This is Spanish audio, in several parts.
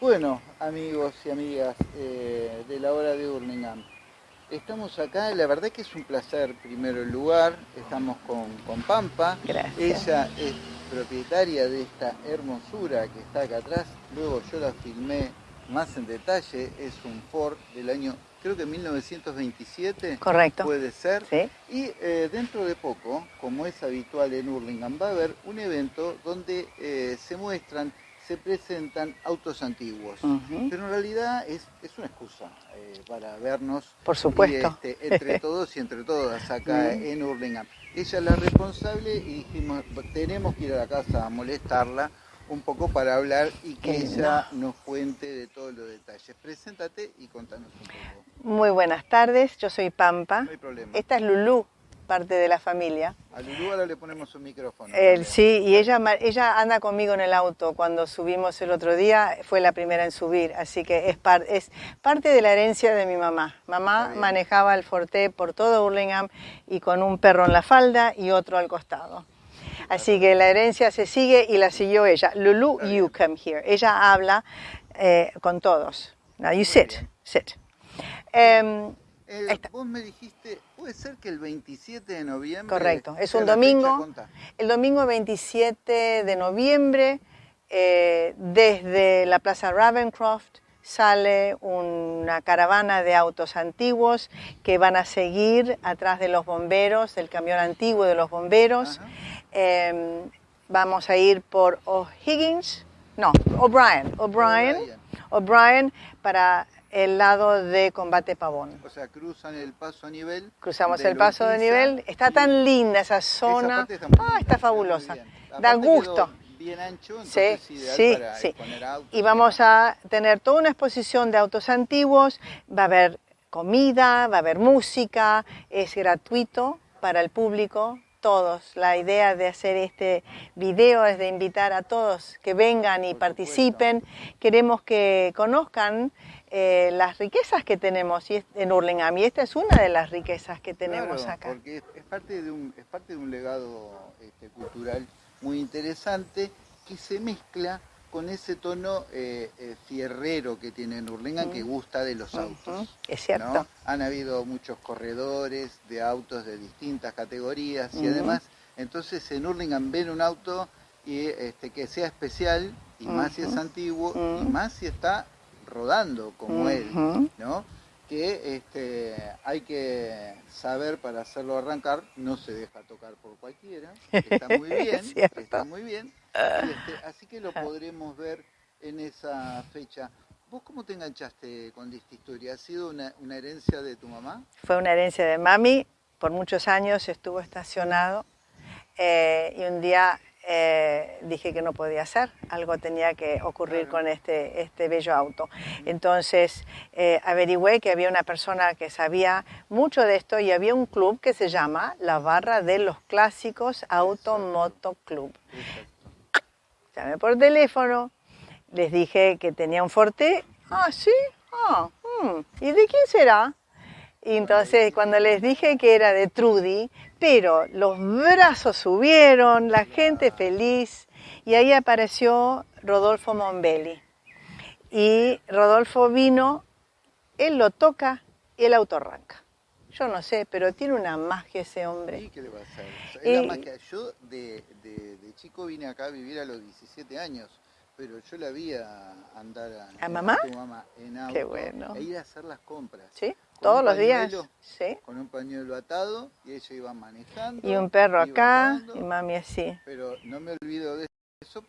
Bueno, amigos y amigas eh, de la hora de Hurlingham, estamos acá, la verdad que es un placer primero el lugar, estamos con, con Pampa, Gracias. ella es propietaria de esta hermosura que está acá atrás, luego yo la filmé más en detalle, es un Ford del año, creo que 1927, Correcto. puede ser, Sí. y eh, dentro de poco, como es habitual en Hurlingham, va a haber un evento donde eh, se muestran, se presentan autos antiguos. Pero en realidad es, es una excusa eh, para vernos Por supuesto. y, este, entre todos y entre todas acá en Hurlingham. Ella es la responsable y dijimos, tenemos que ir a la casa a molestarla un poco para hablar y que ella nos cuente de todos los detalles. Preséntate y contanos un poco. Muy buenas tardes, yo soy Pampa. No hay problema. Esta es Lulú, parte de la familia. A Lulú ahora le ponemos un micrófono. El- sí, y ella, ella anda conmigo en el auto. Cuando subimos el otro día, fue la primera en subir, así que es, par- es parte de la herencia de mi mamá. Mamá manejaba el Forte por todo Hurlingham y con un perro en la falda y otro al costado. Así que la herencia se sigue y la siguió ella. Lulu, you come here. Ella habla eh, con todos. Now you sit, sit. Em, Eh, vos me dijiste, puede ser que el 27 de noviembre. Correcto, es un domingo. El domingo 27 de noviembre, eh, desde la Plaza Ravencroft, sale una caravana de autos antiguos que van a seguir atrás de los bomberos, del camión antiguo de los bomberos. Eh, vamos a ir por O'Higgins, no, O'Brien, O'Brien. O'Brien para el lado de Combate Pavón. O sea, cruzan el paso a nivel. Cruzamos el paso de nivel. Está tan linda esa zona. está ah, está fabulosa. Da gusto. Bien ancho, Sí, entonces ideal sí, para sí. exponer autos Y vamos a tener toda una exposición de autos antiguos. Va a haber comida, va a haber música. Es gratuito para el público. Todos. La idea de hacer este video es de invitar a todos que vengan y participen. Queremos que conozcan eh, las riquezas que tenemos en Hurlingham. Y esta es una de las riquezas que tenemos Claro, acá. Porque es, es parte de un, es parte de un legado este, cultural muy interesante que se mezcla con ese tono eh, eh, fierrero que tiene Hurlingham que gusta de los autos. Es cierto. ¿no? Han habido muchos corredores de autos de distintas categorías y además, entonces en Hurlingham ven un auto y, este, que sea especial y más si es antiguo y más si está rodando como él. ¿no? Que este, hay que saber para hacerlo arrancar, no se deja tocar por cualquiera, está muy bien, Es está muy bien, este, así que lo podremos ver en esa fecha. ¿Vos cómo te enganchaste con esta historia? ¿Ha sido una, una herencia de tu mamá? Fue una herencia de mami, por muchos años estuvo estacionado eh, y un día eh, dije que no podía hacer, algo tenía que ocurrir Claro. con este, este bello auto. Entonces eh, averigüé que había una persona que sabía mucho de esto y había un club que se llama la Barra de los Clásicos Auto Exacto. Moto Club. Exacto. Llamé por teléfono, les dije que tenía un Forte. Ah, sí, ah, mm, ¿y de quién será? Entonces cuando les dije que era de Trudy, pero los brazos subieron, la gente feliz, y ahí apareció Rodolfo Mombelli. Y Rodolfo vino, él lo toca y el auto arranca. Yo no sé, pero tiene una magia ese hombre. ¿Y qué le va a hacer? Es Y- la magia. Yo de, de- de chico vine acá a vivir a los 17 años, pero yo la vi a andar a, ¿A mamá? tu mamá en auto Qué bueno. e ir a hacer las compras. ¿Sí? Todos los días. pañuelo. Sí. Con un pañuelo atado y ella iba manejando. Y un perro acá y mami así. Pero no me olvido de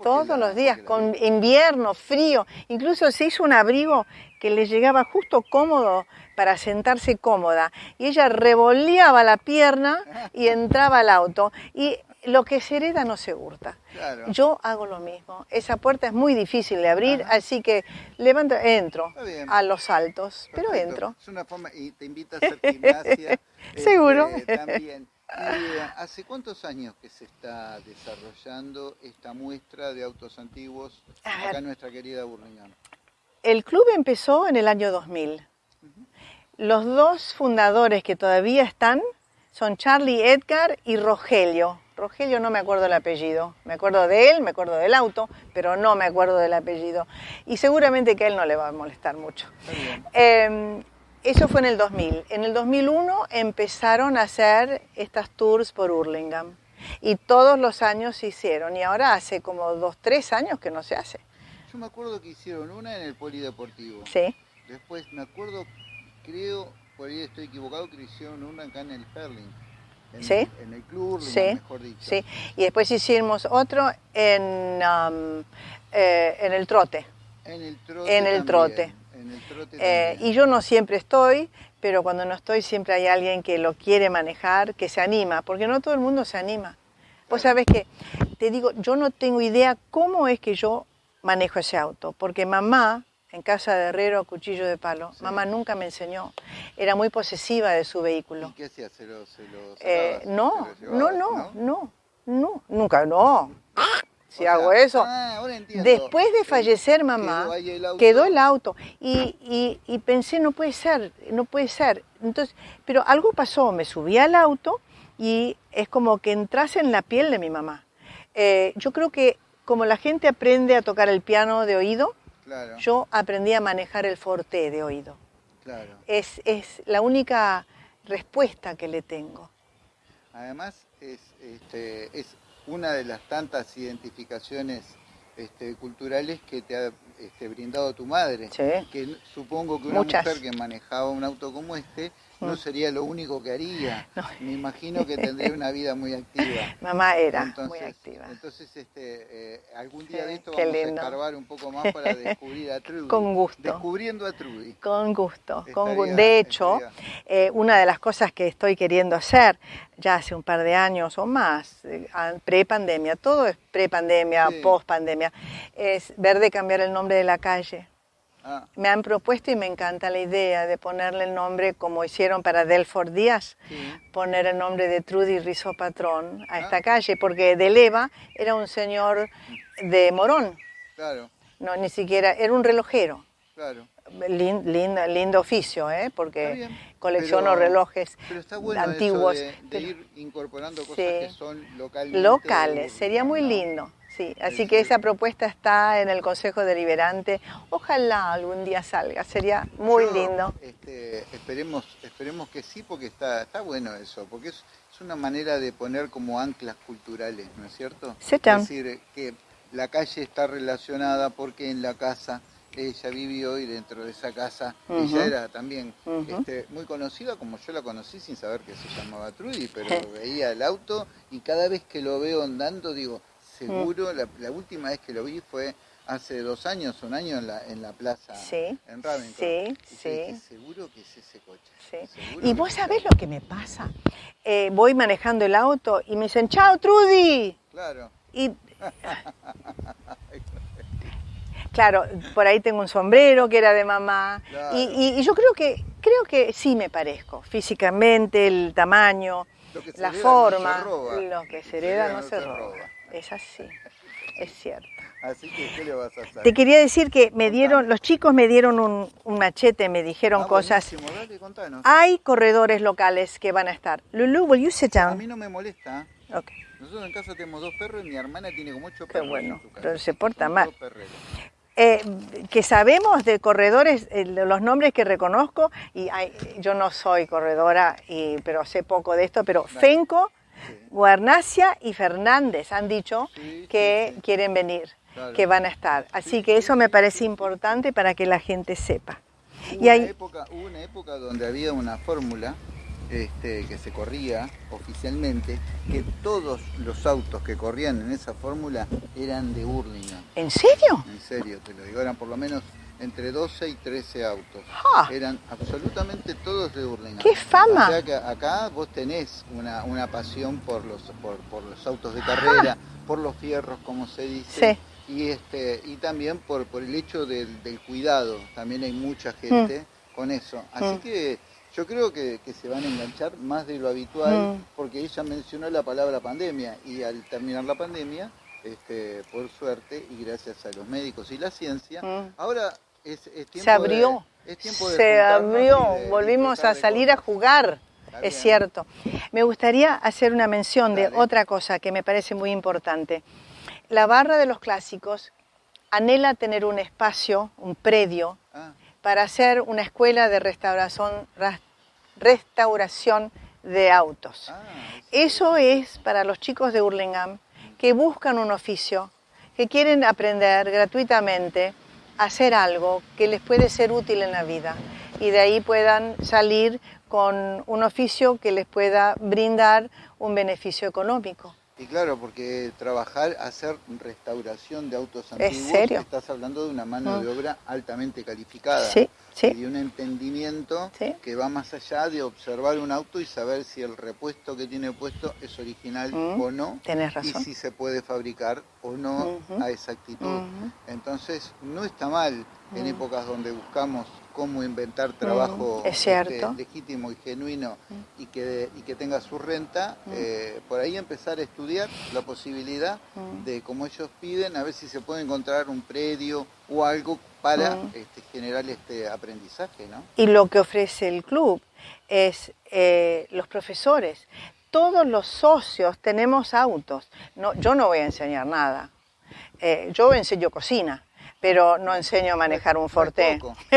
Todos los días, con vi. invierno, frío. Incluso se hizo un abrigo que le llegaba justo cómodo para sentarse cómoda. Y ella revoleaba la pierna y entraba al auto. Y lo que se hereda no se hurta. Claro. Yo hago lo mismo. Esa puerta es muy difícil de abrir, Ajá. así que levanto, entro a los saltos, pero Perfecto. entro. Es una forma, y te invita a hacer gimnasia. Seguro. este, también. ¿Y eh, hace cuántos años que se está desarrollando esta muestra de autos antiguos A ver. acá en nuestra querida Burlingame? El club empezó en el año 2000. Los dos fundadores que todavía están son Charlie Edgar y Rogelio. Rogelio no me acuerdo el apellido. Me acuerdo de él, me acuerdo del auto, pero no me acuerdo del apellido. Y seguramente que a él no le va a molestar mucho. Eh, eso fue en el 2000. En el 2001 empezaron a hacer estas tours por Hurlingham. Y todos los años se hicieron. Y ahora hace como dos, tres años que no se hace. Yo me acuerdo que hicieron una en el polideportivo. Sí. Después me acuerdo, creo, por ahí estoy equivocado, que hicieron una acá en el Perling. En, ¿Sí? en el club, Sí, mejor dicho. Sí. Y después hicimos otro en, um, eh, en el trote. En el trote. En el trote. En el trote Eh, y yo no siempre estoy, pero cuando no estoy siempre hay alguien que lo quiere manejar, que se anima, porque no todo el mundo se anima. Vos sabés que, te digo, yo no tengo idea cómo es que yo manejo ese auto, porque mamá, en casa de herrero, cuchillo de palo, Sí. mamá nunca me enseñó, era muy posesiva de su vehículo. ¿Y qué hacías? ¿Se lo, se lo Eh, no, ¿Se lo no, llevabas, no, no, no, nunca, no. Si O sea, hago eso, ah, ahora entiendo. Después de fallecer mamá, quedó el auto. quedó el auto y, y- y pensé, no puede ser, no puede ser. Entonces, pero algo pasó, me subí al auto y es como que entras en la piel de mi mamá. Eh, yo creo que como la gente aprende a tocar el piano de oído, Claro, yo aprendí a manejar el forte de oído. claro. Es, es la única respuesta que le tengo. Además, es, este, es una de las tantas identificaciones este, culturales que te ha este, brindado tu madre. Sí. Que supongo que una Muchas. mujer que manejaba un auto como este no sería lo único que haría. Me imagino que tendría una vida muy activa. Mamá era Entonces, muy activa. Entonces, este, eh, algún día de esto qué vamos lindo. a escarbar un poco más para descubrir a Trudy. Con gusto. Descubriendo a Trudy. Con gusto, con gu- Estaría- De hecho, eh, una de las cosas que estoy queriendo hacer ya hace un par de años o más, eh, pre-pandemia, todo es pre-pandemia, Sí. post-pandemia, es ver de cambiar el nombre de la calle. Ah, Me han propuesto y me encanta la idea de ponerle el nombre como hicieron para Delfort Díaz, sí. poner el nombre de Trudy Rizzo Patrón a esta Ah. calle, porque de Leva era un señor de Morón, Claro, no, ni siquiera, era un relojero. claro. Lin- lindo, lindo oficio, ¿eh? Porque bien, colecciono pero- relojes Pero está bueno antiguos. eso de, ir incorporando cosas Sí. que son localmente locales, sería muy lindo. Sí, así Sí, que esa propuesta está en el Consejo Deliberante. Ojalá algún día salga, sería muy Yo, lindo. este, esperemos, esperemos que sí, porque está, está bueno eso, porque es, es una manera de poner como anclas culturales, ¿no es cierto? Es decir, que la calle está relacionada porque en la casa ella vivió y dentro de esa casa Ujú. ella era también este, muy conocida, como yo la conocí sin saber que se llamaba Trudy, pero veía el auto y cada vez que lo veo andando digo, seguro, la, la última vez que lo vi fue hace dos años, un año en la, en la plaza Sí, en Ravenscroft. sí, Y yo sí. dije, seguro que es ese coche. Sí. Y vos sabés lo que me pasa. Eh, voy manejando el auto y me dicen, chao Trudy. Claro, Y claro, por ahí tengo un sombrero que era de mamá. Claro. Y, y- y yo creo que, creo que sí me parezco, físicamente, el tamaño, Lo que se la hereda no forma. se. Lo que se hereda no se roba. Es así, es cierto. Así que, ¿qué le vas a hacer? Te quería decir que me dieron, los chicos me dieron un, un machete, me dijeron Ah, cosas. dale. Hay corredores locales que van a estar. Lulu, will you sit A mí no me molesta. Ok. Nosotros en casa tenemos dos perros y mi hermana tiene como ocho Qué perros. bueno, pero se porta Son mal. Eh, que sabemos de corredores, eh, los nombres que reconozco, y hay- yo no soy corredora, y, pero sé poco de esto, pero Dale. Fenco, Sí. Guarnacia y Fernández han dicho Sí, que sí, quieren venir, Claro. que van a estar. Así Sí, que eso me parece importante para que la gente sepa. Hubo, Y una hay, época, hubo una época donde había una fórmula este, que se corría oficialmente, que todos los autos que corrían en esa fórmula eran de Hurlingham. ¿en serio? En serio, te lo digo, eran por lo menos entre 12 y 13 autos. ¡Ah! Eran absolutamente todos de Hurlingham. ¡Qué fama! O sea que acá vos tenés una, una pasión por los, por, por los autos de carrera, por los fierros, como se dice. Sí. Y, este, y también por, por el hecho del, del cuidado. También hay mucha gente con eso. Así Mm. que yo creo que, que se van a enganchar más de lo habitual, Mm. porque ella mencionó la palabra pandemia. Y al terminar la pandemia, este, por suerte y gracias a los médicos y la ciencia, Mm. ahora es, es tiempo Se abrió, de, es se abrió, de volvimos a salir a jugar. Es cierto. Me gustaría hacer una mención de otra cosa que me parece muy importante. La barra de los clásicos anhela tener un espacio, un predio, Ah, para hacer una escuela de restauración, de autos. ah, Eso es para los chicos de Hurlingham que buscan un oficio, que quieren aprender gratuitamente hacer algo que les puede ser útil en la vida y de ahí puedan salir con un oficio que les pueda brindar un beneficio económico. Y claro, porque trabajar, hacer restauración de autos ¿Es antiguos, serio? estás hablando de una mano de obra altamente calificada. Sí, sí. Y un entendimiento Sí. que va más allá de observar un auto y saber si el repuesto que tiene puesto es original Mm, o no. tenés Y razón. si se puede fabricar o no a exactitud. Ujú. Entonces, no está mal en Mm. épocas donde buscamos cómo inventar trabajo Mm, es cierto. este, legítimo y genuino y, que, y que tenga su renta, eh, por ahí empezar a estudiar la posibilidad Mm. de, como ellos piden, a ver si se puede encontrar un predio o algo para Mm. este, generar este aprendizaje, ¿no? Y lo que ofrece el club es eh, los profesores. Todos los socios tenemos autos. No, yo no voy a enseñar nada. Eh, yo enseño cocina, pero no enseño a manejar un Forte.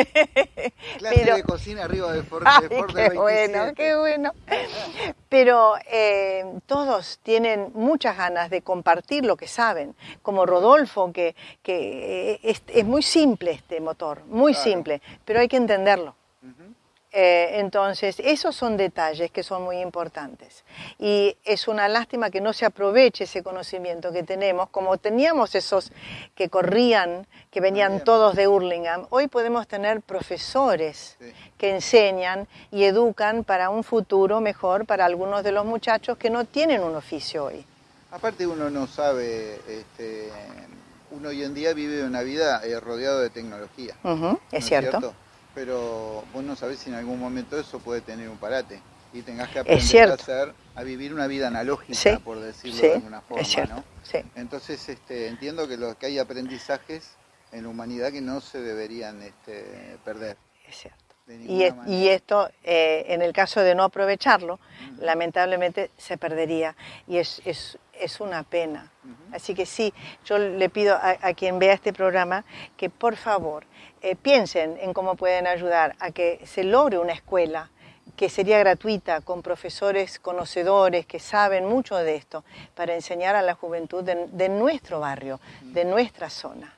Clase Pero- de cocina arriba del Ford, Ay, qué del bueno, 27. qué bueno. Pero eh, todos tienen muchas ganas de compartir lo que saben, como Rodolfo, que, que eh, es, es muy simple este motor, muy Claro. simple, pero hay que entenderlo. Eh, entonces, esos son detalles que son muy importantes. Y es una lástima que no se aproveche ese conocimiento que tenemos, como teníamos esos que corrían, que venían todos de Hurlingham. Hoy podemos tener profesores Sí. que enseñan y educan para un futuro mejor para algunos de los muchachos que no tienen un oficio hoy. Aparte uno no sabe, este, uno hoy en día vive una vida eh, rodeado de tecnología. Ujú, ¿no es cierto. Pero vos no sabés si en algún momento eso puede tener un parate y tengas que aprender a hacer, a vivir una vida analógica, Sí, por decirlo sí, de alguna forma, es cierto. ¿no? Sí. Entonces este, entiendo que, lo, que hay aprendizajes en la humanidad que no se deberían este, perder. Es cierto. Y, es- esto, eh, en el caso de no aprovecharlo, lamentablemente se perdería. Y es, es, es una pena. Así que sí, yo le pido a, a quien vea este programa que por favor eh, piensen en cómo pueden ayudar a que se logre una escuela que sería gratuita, con profesores conocedores que saben mucho de esto, para enseñar a la juventud de, de nuestro barrio, de nuestra zona.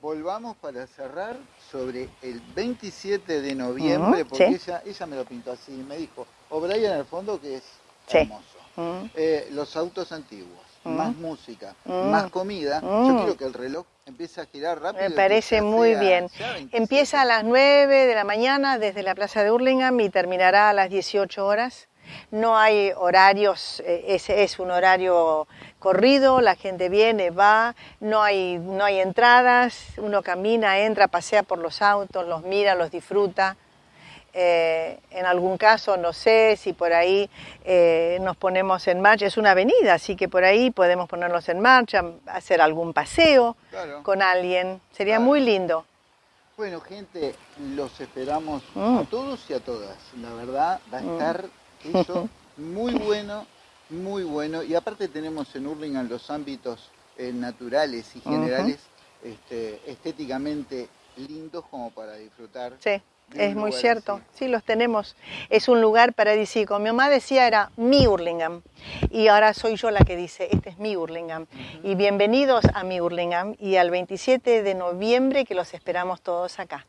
Volvamos para cerrar sobre el 27 de noviembre, Ujú, porque sí. ella, ella me lo pintó así, me dijo, O'Brien al fondo que es Sí. hermoso. Mm. Eh, los autos antiguos, Mm. más música, Mm. más comida. Mm. Yo quiero que el reloj empiece a girar rápido. Me parece muy sea- bien. sea 27. Empieza a las 9 de la mañana desde la Plaza de Hurlingham y terminará a las 18 horas. No hay horarios, eh, ese es un horario corrido, la gente viene, va, no hay, no hay entradas, uno camina, entra, pasea por los autos, los mira, los disfruta. Eh, en algún caso, no sé si por ahí eh, nos ponemos en marcha, es una avenida, así que por ahí podemos ponernos en marcha, hacer algún paseo Claro. con alguien, sería Claro. muy lindo. Bueno, gente, los esperamos Mm. a todos y a todas. La verdad, va a estar eso muy bueno, muy bueno. Y aparte tenemos en Hurlingham los ámbitos eh, naturales y generales este, estéticamente lindos como para disfrutar. Sí, es muy cierto. así. Sí, los tenemos. Es un lugar paradisíaco. Mi mamá decía era mi Hurlingham y ahora soy yo la que dice, este es mi Hurlingham. Y bienvenidos a mi Hurlingham y al 27 de noviembre que los esperamos todos acá.